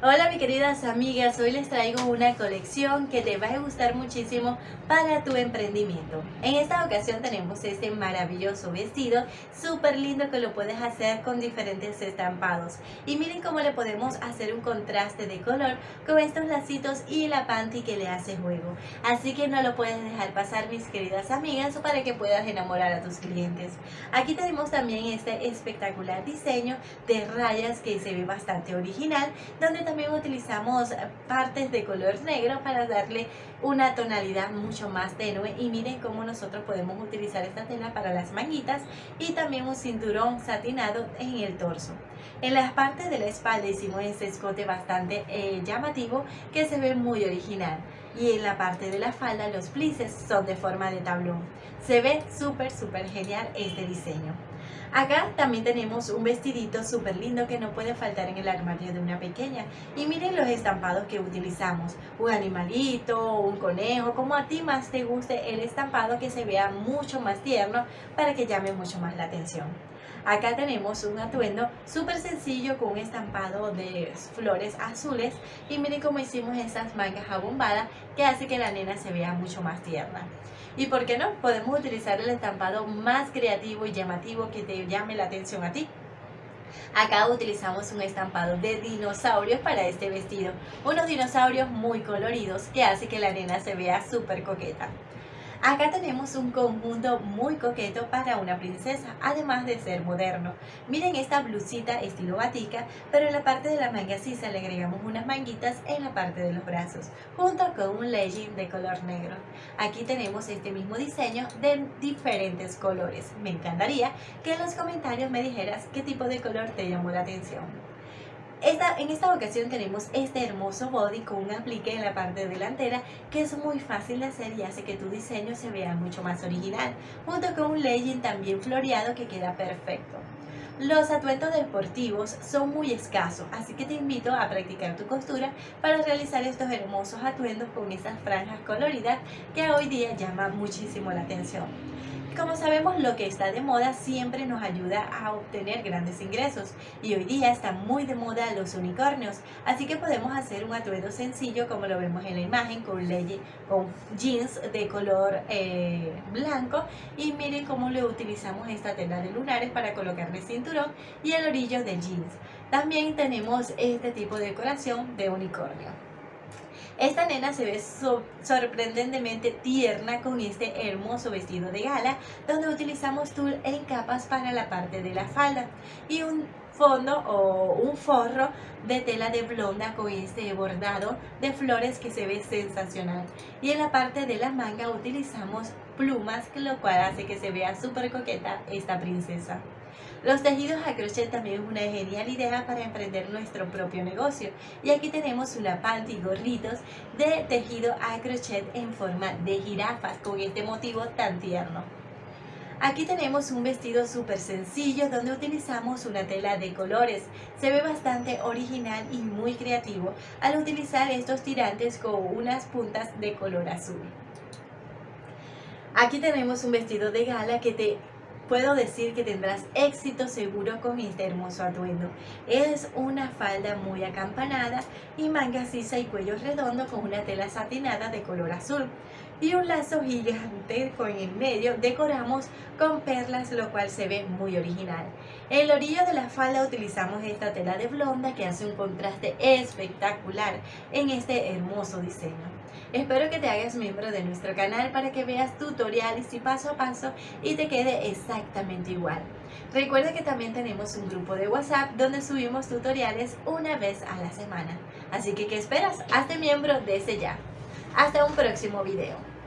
Hola mis queridas amigas, hoy les traigo una colección que te va a gustar muchísimo para tu emprendimiento. En esta ocasión tenemos este maravilloso vestido, súper lindo que lo puedes hacer con diferentes estampados. Y miren cómo le podemos hacer un contraste de color con estos lacitos y la panty que le hace juego. Así que no lo puedes dejar pasar mis queridas amigas para que puedas enamorar a tus clientes. Aquí tenemos también este espectacular diseño de rayas que se ve bastante original, donde también utilizamos partes de color negro para darle una tonalidad mucho más tenue y miren cómo nosotros podemos utilizar esta tela para las manguitas y también un cinturón satinado en el torso. En las partes de la espalda hicimos este escote bastante eh, llamativo que se ve muy original y en la parte de la falda los plices son de forma de tablón. Se ve súper súper genial este diseño. Acá también tenemos un vestidito súper lindo que no puede faltar en el armario de una pequeña. Y miren los estampados que utilizamos. Un animalito, un conejo, como a ti más te guste el estampado que se vea mucho más tierno para que llame mucho más la atención. Acá tenemos un atuendo súper sencillo con un estampado de flores azules y miren cómo hicimos esas mangas abombadas que hace que la nena se vea mucho más tierna. Y por qué no, podemos utilizar el estampado más creativo y llamativo que te llame la atención a ti. Acá utilizamos un estampado de dinosaurios para este vestido, unos dinosaurios muy coloridos que hace que la nena se vea súper coqueta. Acá tenemos un conjunto muy coqueto para una princesa, además de ser moderno. Miren esta blusita estilo batica, pero en la parte de la manga sisa le agregamos unas manguitas en la parte de los brazos, junto con un legging de color negro. Aquí tenemos este mismo diseño de diferentes colores. Me encantaría que en los comentarios me dijeras qué tipo de color te llamó la atención en esta ocasión tenemos este hermoso body con un aplique en la parte delantera que es muy fácil de hacer y hace que tu diseño se vea mucho más original, junto con un legging también floreado que queda perfecto. Los atuendos deportivos son muy escasos, así que te invito a practicar tu costura para realizar estos hermosos atuendos con esas franjas coloridas que hoy día llaman muchísimo la atención. Como sabemos, lo que está de moda siempre nos ayuda a obtener grandes ingresos y hoy día están muy de moda los unicornios, así que podemos hacer un atuendo sencillo como lo vemos en la imagen con, con jeans de color eh, blanco y miren cómo le utilizamos esta tela de lunares para colocarle cinturón y el orillo de jeans. También tenemos este tipo de decoración de unicornio. Esta nena se ve sorprendentemente tierna con este hermoso vestido de gala donde utilizamos tul en capas para la parte de la falda y un fondo o un forro de tela de blonda con este bordado de flores que se ve sensacional. Y en la parte de la manga utilizamos plumas lo cual hace que se vea súper coqueta esta princesa los tejidos a crochet también es una genial idea para emprender nuestro propio negocio. Y aquí tenemos una panty gorritos de tejido a crochet en forma de jirafas con este motivo tan tierno. Aquí tenemos un vestido súper sencillo donde utilizamos una tela de colores. Se ve bastante original y muy creativo al utilizar estos tirantes con unas puntas de color azul. Aquí tenemos un vestido de gala que te puedo decir que tendrás éxito seguro con este hermoso atuendo. Es una falda muy acampanada y manga sisa y cuello redondo con una tela satinada de color azul y un lazo gigante con el medio decoramos con perlas lo cual se ve muy original. En el orillo de la falda utilizamos esta tela de blonda que hace un contraste espectacular en este hermoso diseño. Espero que te hagas miembro de nuestro canal para que veas tutoriales y paso a paso y te quede exactamente igual. Recuerda que también tenemos un grupo de WhatsApp donde subimos tutoriales una vez a la semana. Así que, ¿qué esperas? Hazte miembro desde ya. Hasta un próximo video.